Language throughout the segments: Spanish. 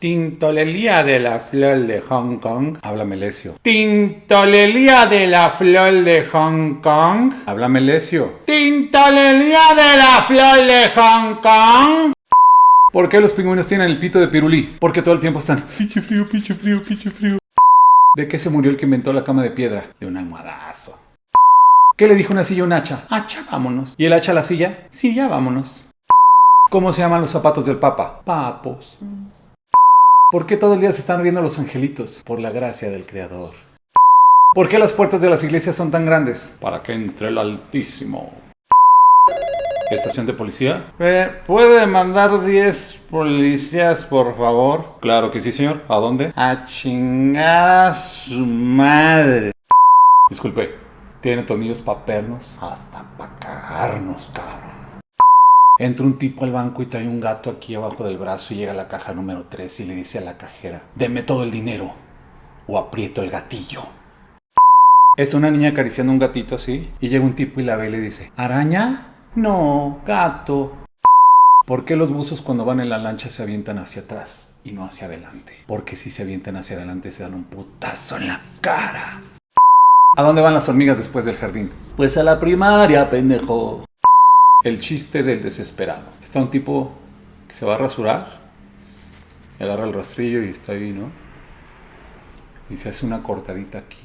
Tintolelía de la flor de Hong Kong. Habla Melesio. Tintolelía de la flor de Hong Kong. Habla Melesio. Tintolelía de la flor de Hong Kong. ¿Por qué los pingüinos tienen el pito de pirulí? Porque todo el tiempo están. Pinche frío, pinche frío, pinche frío. ¿De qué se murió el que inventó la cama de piedra? De un almohadazo. ¿Qué le dijo una silla a un hacha? Hacha, vámonos. ¿Y el hacha a la silla? Sí, ya vámonos. ¿Cómo se llaman los zapatos del Papa? Papos. ¿Por qué todo el día se están riendo los angelitos? Por la gracia del Creador. ¿Por qué las puertas de las iglesias son tan grandes? Para que entre el Altísimo. ¿Estación de policía? Eh, ¿Puede mandar 10 policías, por favor? Claro que sí, señor. ¿A dónde? A chingar a su madre. Disculpe, ¿tiene tornillos para pernos? Hasta para cagarnos, cabrón. Entra un tipo al banco y trae un gato aquí abajo del brazo y llega a la caja número 3 y le dice a la cajera, deme todo el dinero o aprieto el gatillo. Está una niña acariciando un gatito así y llega un tipo y la ve y le dice, ¿araña? No, gato. ¿Por qué los buzos cuando van en la lancha se avientan hacia atrás y no hacia adelante? Porque si se avientan hacia adelante se dan un putazo en la cara. ¿A dónde van las hormigas después del jardín? Pues a la primaria, pendejo. El chiste del desesperado. Está un tipo que se va a rasurar, agarra el rastrillo y está ahí, ¿no? Y se hace una cortadita aquí.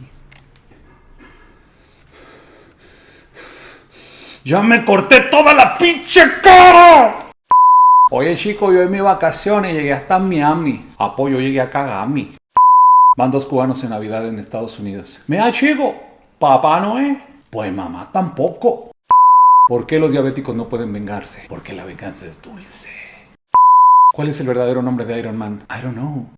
¡Ya me corté toda la pinche cara! Oye chico, yo en mi vacaciones llegué hasta Miami. Apoyo, llegué a Kagami. Van dos cubanos en Navidad en Estados Unidos. Mira chico, papá no es. Pues mamá tampoco. ¿Por qué los diabéticos no pueden vengarse? Porque la venganza es dulce. ¿Cuál es el verdadero nombre de Iron Man? I don't know.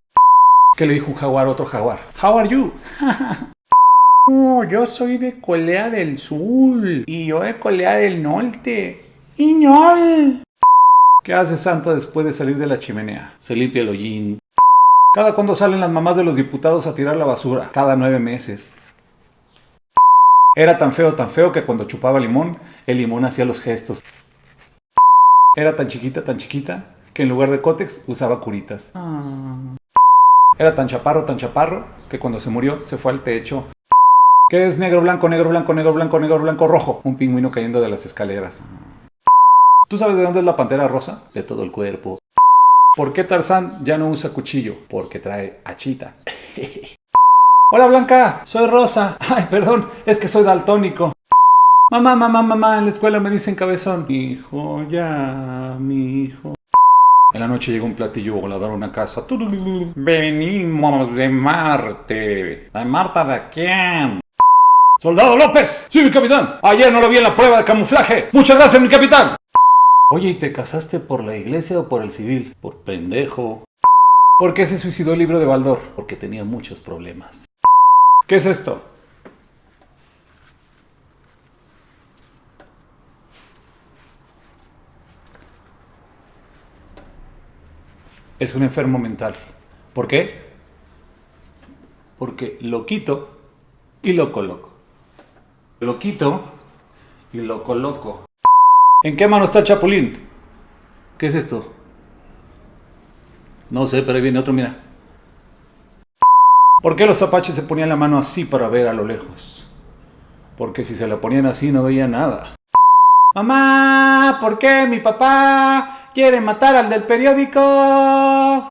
¿Qué le dijo un jaguar a otro jaguar? How are you? oh, yo soy de Corea del Sur. Y yo de Corea del Norte. ¡Iñol! ¿Qué hace Santa después de salir de la chimenea? Se limpia el hollín. ¿Cada cuándo salen las mamás de los diputados a tirar la basura? Cada nueve meses. Era tan feo, tan feo que cuando chupaba limón, el limón hacía los gestos. Era tan chiquita, tan chiquita, que en lugar de cótex usaba curitas. Era tan chaparro, tan chaparro, que cuando se murió se fue al techo. ¿Qué es negro, blanco, negro, blanco, negro, blanco, negro, blanco, rojo? Un pingüino cayendo de las escaleras. ¿Tú sabes de dónde es la pantera rosa? De todo el cuerpo. ¿Por qué Tarzán ya no usa cuchillo? Porque trae achita. Hola Blanca, soy Rosa. Ay, perdón, es que soy daltónico. Mamá, mamá, mamá, en la escuela me dicen cabezón. Hijo, ya, mi hijo. En la noche llegó un platillo volador a una casa. Venimos de Marte. ¿De Marta de quién? ¡Soldado López! ¡Sí, mi capitán! Ayer no lo vi en la prueba de camuflaje. ¡Muchas gracias, mi capitán! Oye, ¿y te casaste por la iglesia o por el civil? Por pendejo. ¿Por qué se suicidó el libro de Baldor? Porque tenía muchos problemas. ¿Qué es esto? Es un enfermo mental. ¿Por qué? Porque lo quito y lo coloco. Lo quito y lo coloco. ¿En qué mano está chapulín? ¿Qué es esto? No sé, pero ahí viene otro, mira. ¿Por qué los apaches se ponían la mano así para ver a lo lejos? Porque si se la ponían así no veía nada. Mamá, ¿por qué mi papá quiere matar al del periódico?